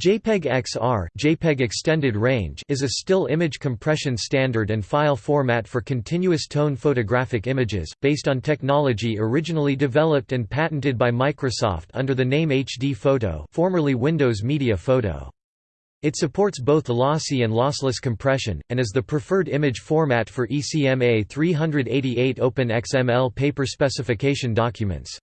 JPEG XR JPEG Extended Range is a still image compression standard and file format for continuous tone photographic images, based on technology originally developed and patented by Microsoft under the name HD Photo formerly Windows Media Photo. It supports both lossy and lossless compression, and is the preferred image format for ECMA 388 Open XML paper specification documents.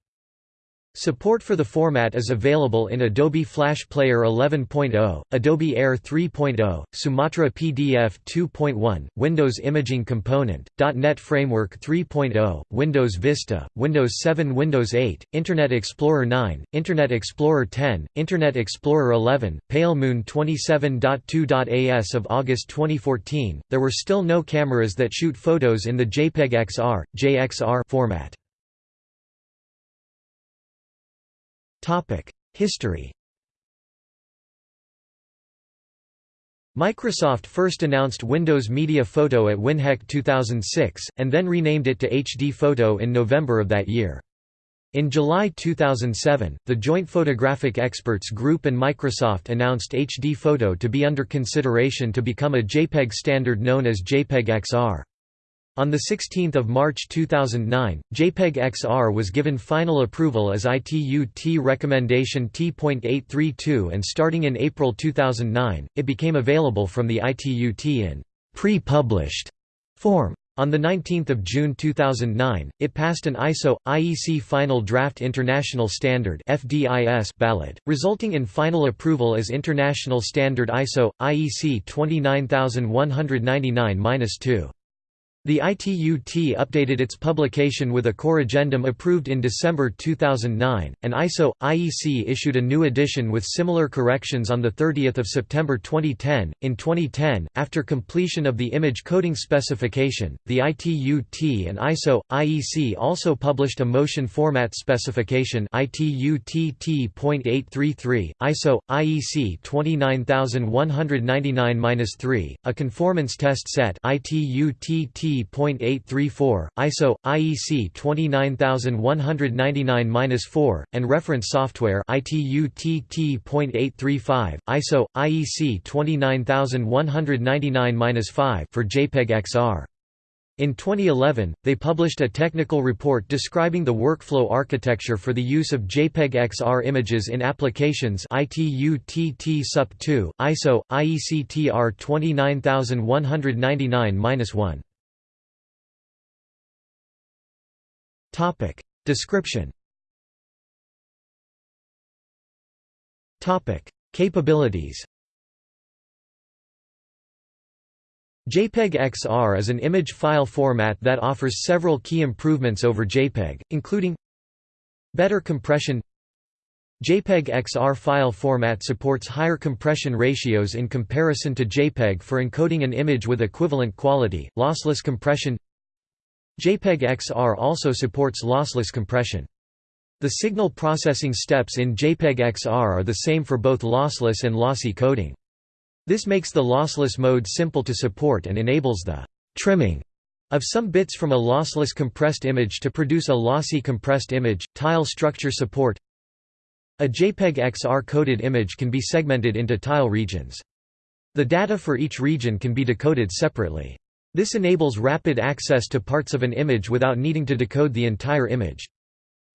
Support for the format is available in Adobe Flash Player 11.0, Adobe Air 3.0, Sumatra PDF 2.1, Windows Imaging Component, .NET Framework 3.0, Windows Vista, Windows 7 Windows 8, Internet Explorer 9, Internet Explorer 10, Internet Explorer 11, PaleMoon 27.2.AS of August 2014. There were still no cameras that shoot photos in the JPEG XR, JXR format. History Microsoft first announced Windows Media Photo at WinHEC 2006, and then renamed it to HD Photo in November of that year. In July 2007, the Joint Photographic Experts Group and Microsoft announced HD Photo to be under consideration to become a JPEG standard known as JPEG XR. On 16 March 2009, JPEG XR was given final approval as ITU-T recommendation T.832 and starting in April 2009, it became available from the ITU-T in pre-published form. On 19 June 2009, it passed an ISO IEC Final Draft International Standard (FDIS) ballot, resulting in final approval as International Standard ISO IEC 29199-2. The ITU-T updated its publication with a corrigendum approved in December 2009, and ISO IEC issued a new edition with similar corrections on the 30th of September 2010. In 2010, after completion of the image coding specification, the ITU-T and ISO IEC also published a motion format specification ITU-T-T.833, ISO IEC 29199-3, a conformance test set ITU-T-T 834 ISO IEC 29199-4 and reference software ITU-TT.835 ISO IEC 29199-5 for JPEG XR. In 2011, they published a technical report describing the workflow architecture for the use of JPEG XR images in applications ITU-TT SUP2, ISO, IEC TR 29199-1. Topic. Description. Topic. Capabilities. JPEG XR is an image file format that offers several key improvements over JPEG, including Better compression. JPEG XR file format supports higher compression ratios in comparison to JPEG for encoding an image with equivalent quality, lossless compression JPEG XR also supports lossless compression. The signal processing steps in JPEG XR are the same for both lossless and lossy coding. This makes the lossless mode simple to support and enables the trimming of some bits from a lossless compressed image to produce a lossy compressed image. Tile structure support A JPEG XR coded image can be segmented into tile regions. The data for each region can be decoded separately. This enables rapid access to parts of an image without needing to decode the entire image.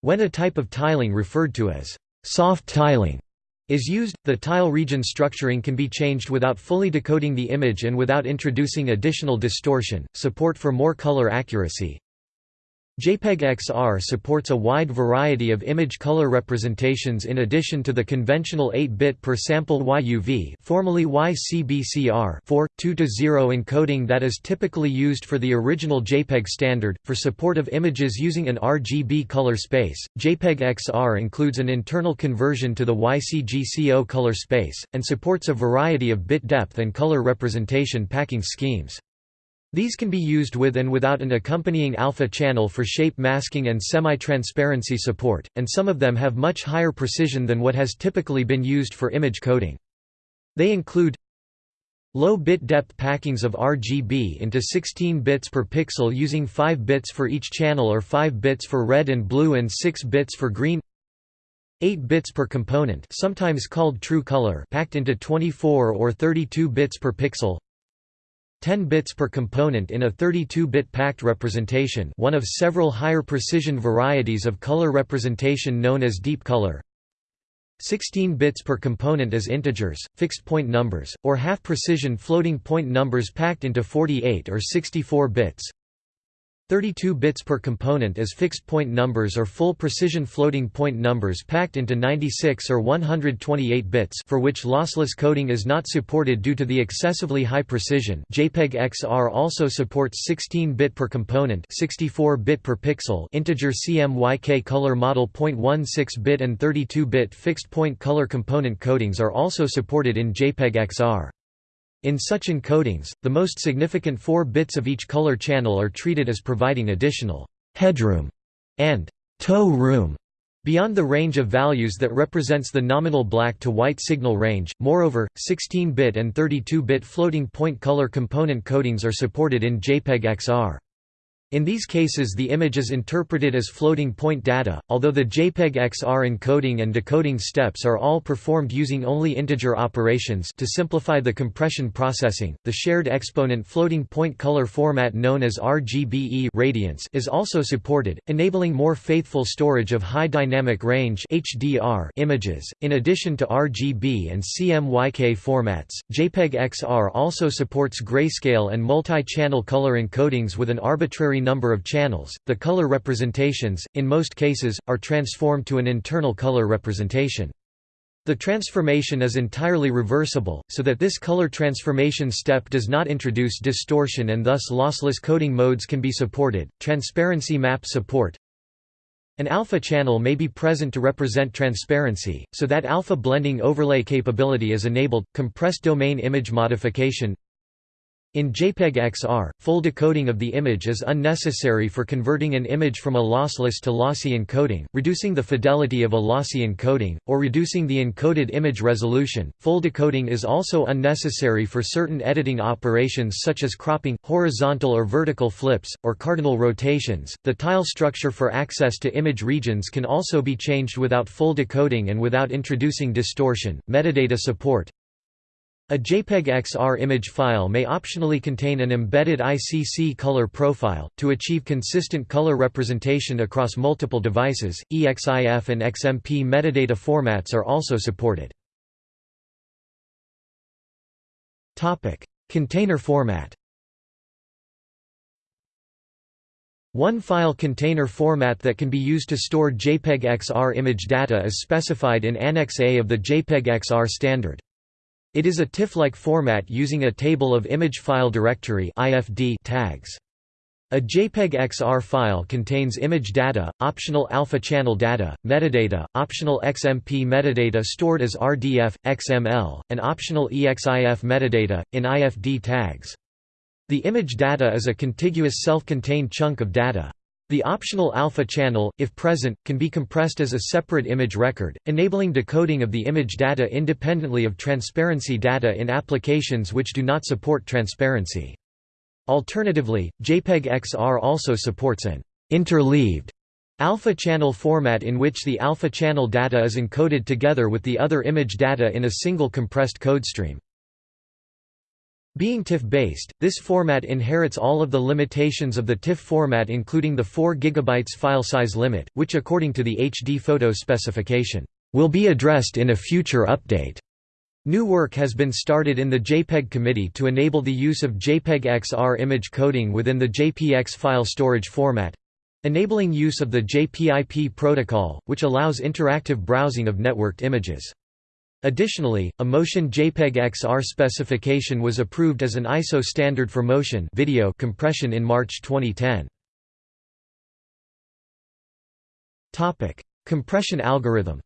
When a type of tiling referred to as soft tiling is used, the tile region structuring can be changed without fully decoding the image and without introducing additional distortion. Support for more color accuracy JPEG XR supports a wide variety of image color representations in addition to the conventional 8-bit per sample YUV formerly YCBCR 4, 2-0 encoding that is typically used for the original JPEG standard. For support of images using an RGB color space, JPEG XR includes an internal conversion to the YCGCO color space, and supports a variety of bit depth and color representation packing schemes. These can be used with and without an accompanying alpha channel for shape masking and semi-transparency support, and some of them have much higher precision than what has typically been used for image coding. They include Low bit depth packings of RGB into 16 bits per pixel using 5 bits for each channel or 5 bits for red and blue and 6 bits for green 8 bits per component sometimes called true color packed into 24 or 32 bits per pixel 10 bits per component in a 32-bit packed representation one of several higher precision varieties of color representation known as deep color. 16 bits per component as integers, fixed point numbers, or half-precision floating point numbers packed into 48 or 64 bits 32 bits per component as fixed point numbers or full precision floating point numbers packed into 96 or 128 bits for which lossless coding is not supported due to the excessively high precision JPEG XR also supports 16-bit per component 64-bit per pixel integer CMYK color model 0.16-bit and 32-bit fixed point color component codings are also supported in JPEG XR. In such encodings, the most significant four bits of each color channel are treated as providing additional headroom and toe room beyond the range of values that represents the nominal black to white signal range. Moreover, 16-bit and 32-bit floating point color component codings are supported in JPEG XR. In these cases the image is interpreted as floating point data, although the JPEG XR encoding and decoding steps are all performed using only integer operations to simplify the compression processing. The shared exponent floating point color format known as RGBE radiance is also supported, enabling more faithful storage of high dynamic range HDR images. In addition to RGB and CMYK formats, JPEG XR also supports grayscale and multi-channel color encodings with an arbitrary number of channels, the color representations, in most cases, are transformed to an internal color representation. The transformation is entirely reversible, so that this color transformation step does not introduce distortion and thus lossless coding modes can be supported. Transparency map support An alpha channel may be present to represent transparency, so that alpha blending overlay capability is enabled. Compressed domain image modification in JPEG XR, full decoding of the image is unnecessary for converting an image from a lossless to lossy encoding, reducing the fidelity of a lossy encoding, or reducing the encoded image resolution. Full decoding is also unnecessary for certain editing operations such as cropping, horizontal or vertical flips, or cardinal rotations. The tile structure for access to image regions can also be changed without full decoding and without introducing distortion. Metadata support a JPEG XR image file may optionally contain an embedded ICC color profile. To achieve consistent color representation across multiple devices, EXIF and XMP metadata formats are also supported. Container format. One file container format that can be used to store JPEG XR image data is specified in Annex A of the JPEG XR standard. It is a TIFF-like format using a table of image file directory tags. A JPEG XR file contains image data, optional alpha channel data, metadata, optional XMP metadata stored as RDF, XML, and optional EXIF metadata, in IFD tags. The image data is a contiguous self-contained chunk of data. The optional alpha channel, if present, can be compressed as a separate image record, enabling decoding of the image data independently of transparency data in applications which do not support transparency. Alternatively, JPEG XR also supports an interleaved alpha channel format in which the alpha channel data is encoded together with the other image data in a single compressed codestream. Being TIFF-based, this format inherits all of the limitations of the TIFF format including the 4 GB file size limit, which according to the HD photo specification, will be addressed in a future update. New work has been started in the JPEG committee to enable the use of JPEG XR image coding within the JPX file storage format enabling use of the JPIP protocol, which allows interactive browsing of networked images. Additionally, a motion JPEG XR specification was approved as an ISO standard for motion video compression in March 2010. Topic: Compression algorithm.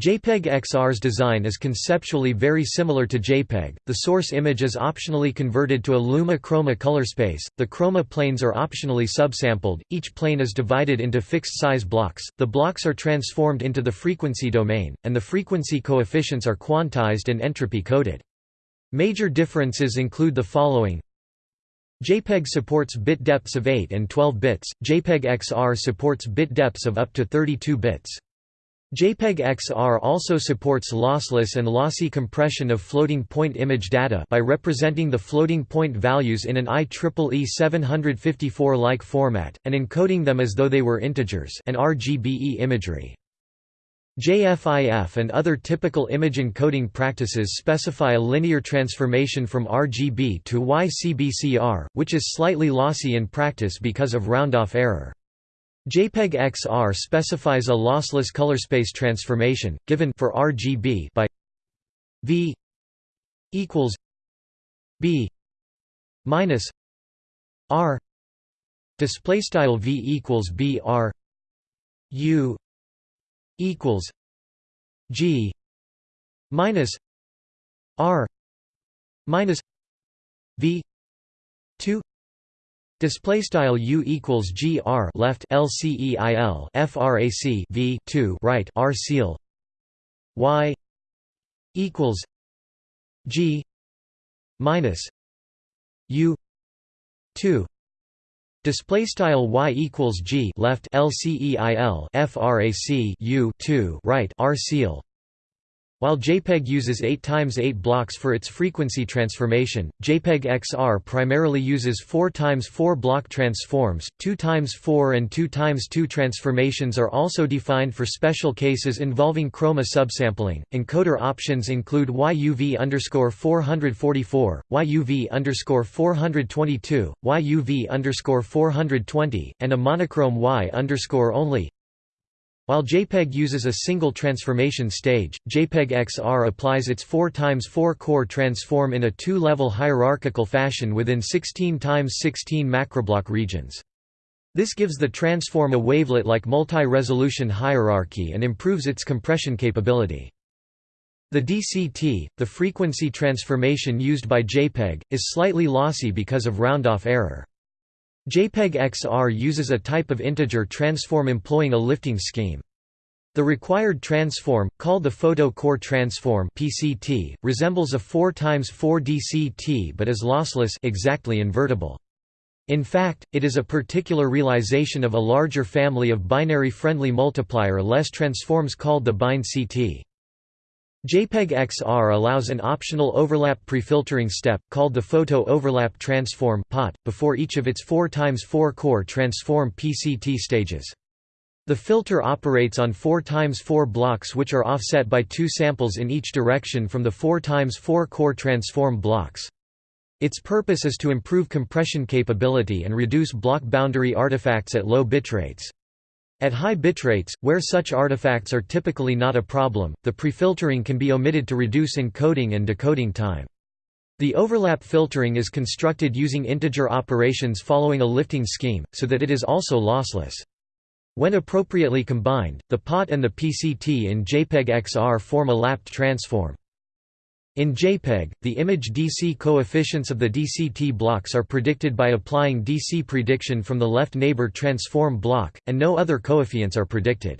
JPEG XR's design is conceptually very similar to JPEG. The source image is optionally converted to a luma chroma color space. The chroma planes are optionally subsampled. Each plane is divided into fixed size blocks. The blocks are transformed into the frequency domain, and the frequency coefficients are quantized and entropy coded. Major differences include the following JPEG supports bit depths of 8 and 12 bits, JPEG XR supports bit depths of up to 32 bits. JPEG XR also supports lossless and lossy compression of floating point image data by representing the floating point values in an IEEE 754-like format, and encoding them as though they were integers and RGBE imagery. JFIF and other typical image encoding practices specify a linear transformation from RGB to YCBCR, which is slightly lossy in practice because of round-off error. JPEG XR specifies a lossless colorspace transformation, given for RGB by V equals B minus R. Display style V equals B R. U equals G minus R minus V two Display style u equals g r left lceil frac v 2 right rceil. Y equals g minus u 2 Display style y equals g left lceil frac u 2 right rceil while JPEG uses 8 times 8 blocks for its frequency transformation, JPEG XR primarily uses 4 times 4 block transforms. 2 times 4 and 2 times 2 transformations are also defined for special cases involving chroma subsampling. Encoder options include YUV underscore 444, YUV underscore 422, YUV underscore 420, and a monochrome Y underscore only. While JPEG uses a single transformation stage, JPEG XR applies its 4x4 core transform in a two-level hierarchical fashion within 16x16 macroblock regions. This gives the transform a wavelet-like multi-resolution hierarchy and improves its compression capability. The DCT, the frequency transformation used by JPEG, is slightly lossy because of round-off error. JPEG XR uses a type of integer transform employing a lifting scheme. The required transform, called the photo core transform (PCT), resembles a 4 x 4 DCT but is lossless, exactly invertible. In fact, it is a particular realization of a larger family of binary-friendly multiplier-less transforms called the BinDCT. JPEG XR allows an optional overlap prefiltering step, called the Photo Overlap Transform before each of its 4 x 4 core transform PCT stages. The filter operates on 4 x 4 blocks which are offset by two samples in each direction from the 4 x 4 core transform blocks. Its purpose is to improve compression capability and reduce block boundary artifacts at low bitrates. At high bitrates, where such artifacts are typically not a problem, the prefiltering can be omitted to reduce encoding and decoding time. The overlap filtering is constructed using integer operations following a lifting scheme, so that it is also lossless. When appropriately combined, the POT and the PCT in JPEG XR form a lapped transform. In JPEG, the image DC coefficients of the DCT blocks are predicted by applying DC prediction from the left neighbor transform block, and no other coefficients are predicted.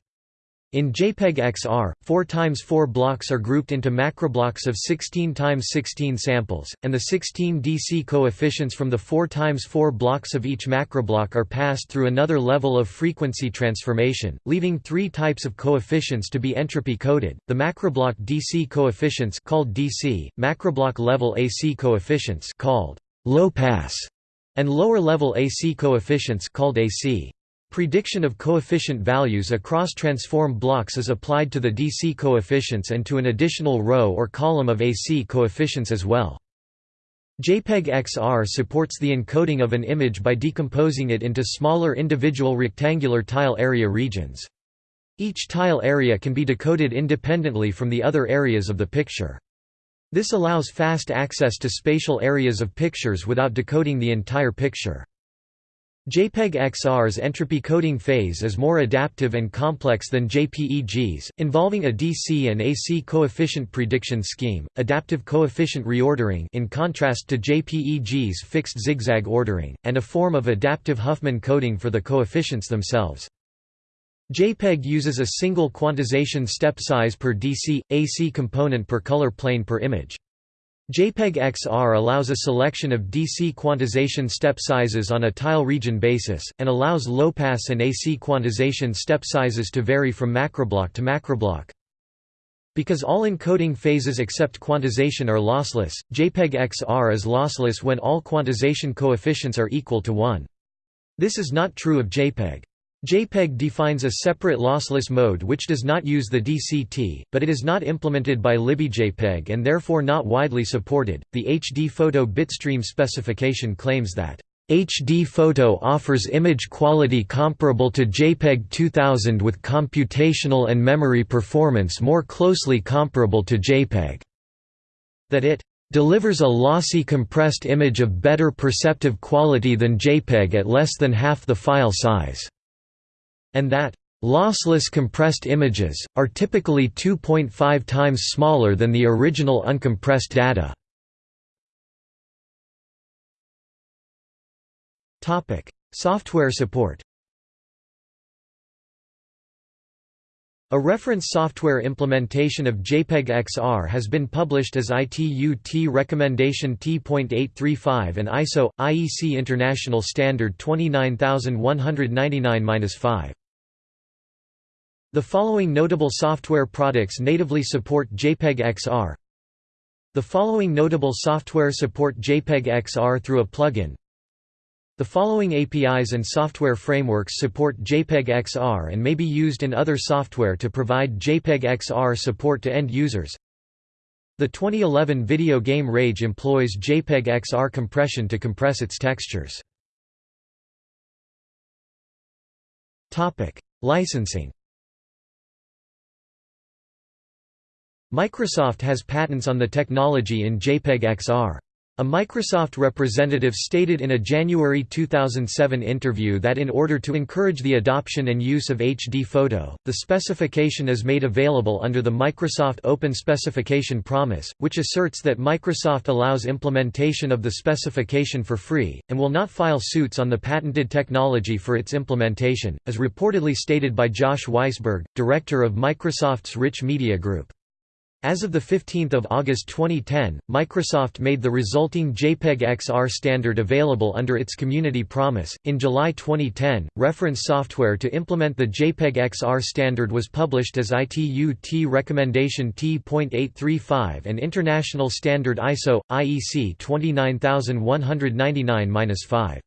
In JPEG XR, 4 x 4 blocks are grouped into macroblocks of 16 x 16 samples, and the 16 DC coefficients from the 4 x 4 blocks of each macroblock are passed through another level of frequency transformation, leaving three types of coefficients to be entropy coded: the macroblock DC coefficients called DC, macroblock level AC coefficients called low pass, and lower level AC coefficients called AC. Prediction of coefficient values across transform blocks is applied to the DC coefficients and to an additional row or column of AC coefficients as well. JPEG XR supports the encoding of an image by decomposing it into smaller individual rectangular tile area regions. Each tile area can be decoded independently from the other areas of the picture. This allows fast access to spatial areas of pictures without decoding the entire picture. JPEG XR's entropy coding phase is more adaptive and complex than JPEG's, involving a DC and AC coefficient prediction scheme, adaptive coefficient reordering in contrast to JPEG's fixed zigzag ordering, and a form of adaptive Huffman coding for the coefficients themselves. JPEG uses a single quantization step size per DC, AC component per color plane per image. JPEG XR allows a selection of DC quantization step sizes on a tile region basis, and allows low-pass and AC quantization step sizes to vary from macroblock to macroblock. Because all encoding phases except quantization are lossless, JPEG XR is lossless when all quantization coefficients are equal to 1. This is not true of JPEG. JPEG defines a separate lossless mode which does not use the DCT, but it is not implemented by LibJPEG and therefore not widely supported. The HD photo bitstream specification claims that HD photo offers image quality comparable to JPEG 2000 with computational and memory performance more closely comparable to JPEG. That it delivers a lossy compressed image of better perceptive quality than JPEG at less than half the file size and that lossless compressed images, are typically 2.5 times smaller than the original uncompressed data. Software support A reference software implementation of JPEG XR has been published as ITU-T Recommendation T.835 and ISO IEC International Standard 29199-5. The following notable software products natively support JPEG XR The following notable software support JPEG XR through a plugin. The following APIs and software frameworks support JPEG XR and may be used in other software to provide JPEG XR support to end users. The 2011 video game Rage employs JPEG XR compression to compress its textures. Licensing Microsoft has patents on the technology in JPEG XR. A Microsoft representative stated in a January 2007 interview that in order to encourage the adoption and use of HD photo, the specification is made available under the Microsoft Open Specification Promise, which asserts that Microsoft allows implementation of the specification for free, and will not file suits on the patented technology for its implementation, as reportedly stated by Josh Weisberg, director of Microsoft's Rich Media Group. As of 15 August 2010, Microsoft made the resulting JPEG XR standard available under its Community Promise. In July 2010, reference software to implement the JPEG XR standard was published as ITU-T Recommendation T.835 and International Standard ISO IEC 29199-5.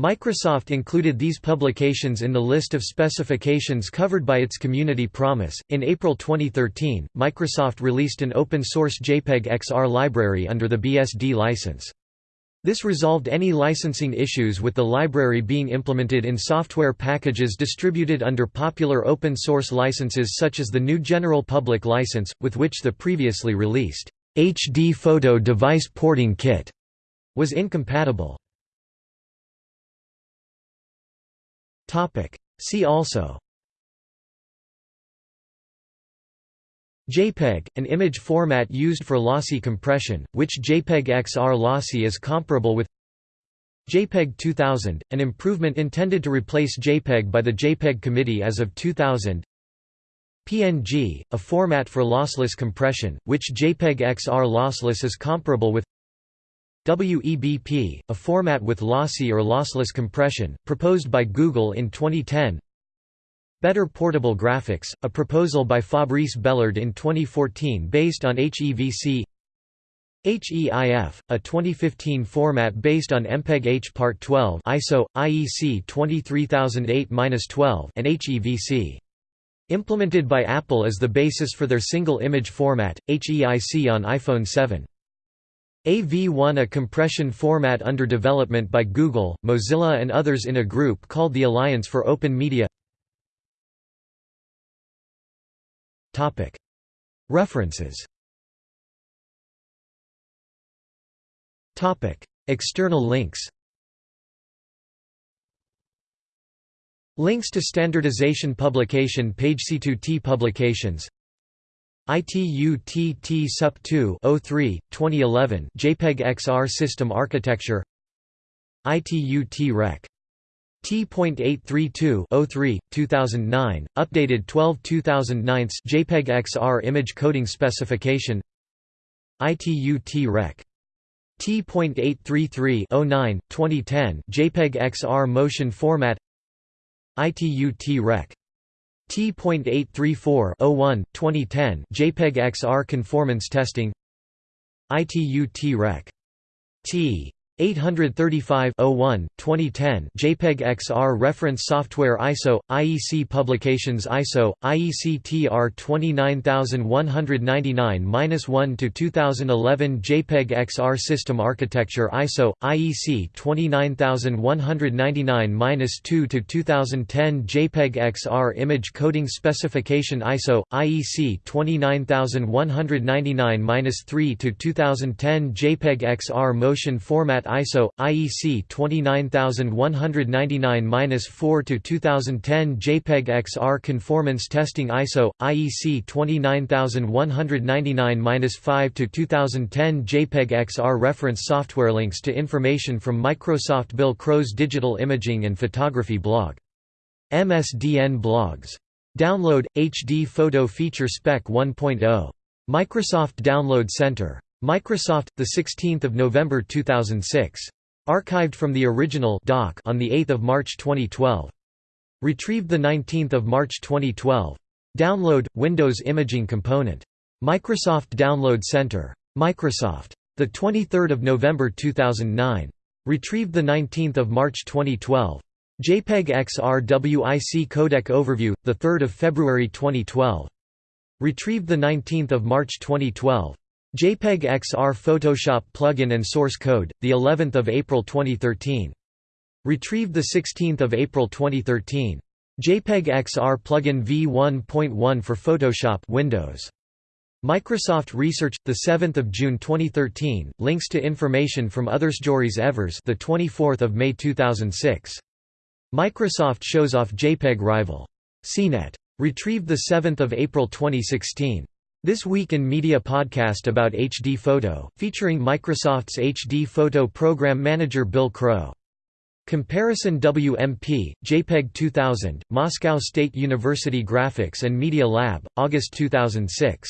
Microsoft included these publications in the list of specifications covered by its Community Promise. In April 2013, Microsoft released an open source JPEG XR library under the BSD license. This resolved any licensing issues with the library being implemented in software packages distributed under popular open source licenses such as the GNU General Public License, with which the previously released HD Photo Device Porting Kit was incompatible. See also. JPEG, an image format used for lossy compression, which JPEG XR lossy is comparable with. JPEG 2000, an improvement intended to replace JPEG by the JPEG Committee as of 2000 PNG, a format for lossless compression, which JPEG XR lossless is comparable with WEBP, a format with lossy or lossless compression, proposed by Google in 2010 Better Portable Graphics, a proposal by Fabrice Bellard in 2014 based on HEVC HEIF, a 2015 format based on MPEG-H Part 12 ISO, IEC 23008-12 and HEVC. Implemented by Apple as the basis for their single image format, HEIC on iPhone 7. AV1 a compression format under development by Google, Mozilla and others in a group called the Alliance for Open Media. References. External links. Links to standardization publication page C2T publications ITU-TT SUP2 03, 2011 JPEG XR system architecture ITU-T-REC. T.832 03, 2009, updated 12 2009 JPEG XR image coding specification ITU T-Rec. T.833-09, 2010 JPEG XR motion format ITU T-Rec. T.834-01, 2010 JPEG XR conformance testing ITU T-Rec. T. 835-01, 2010 JPEG XR reference software ISO, IEC Publications ISO, IEC TR 29199-1 to 2011 JPEG XR System Architecture ISO, IEC 29199-2 to 2010 JPEG XR Image Coding Specification ISO, IEC 29199-3 to 2010 JPEG XR Motion Format ISO IEC 29199-4 to 2010 JPEG XR Conformance Testing ISO IEC 29199-5 to 2010 JPEG XR Reference software links to information from Microsoft Bill Crow's Digital Imaging and Photography blog. MSDN blogs. Download HD Photo Feature Spec 1.0. Microsoft Download Center. Microsoft, 16 November 2006. Archived from the original doc on 8 March 2012. Retrieved 19 March 2012. Download, Windows Imaging Component. Microsoft Download Center. Microsoft. the 23 November 2009. Retrieved 19 March 2012. JPEG XR WIC Codec Overview, 3 February 2012. Retrieved 19 March 2012. JPEG XR Photoshop plugin and source code, the 11th of April 2013. Retrieved the 16th of April 2013. JPEG XR plugin v1.1 for Photoshop Windows. Microsoft Research, the 7th of June 2013. Links to information from Othersstories Evers, the 24th of May 2006. Microsoft shows off JPEG rival. CNET. Retrieved the 7th of April 2016. This Week in Media podcast about HD Photo, featuring Microsoft's HD Photo Program Manager Bill Crow. Comparison WMP, JPEG 2000, Moscow State University Graphics and Media Lab, August 2006.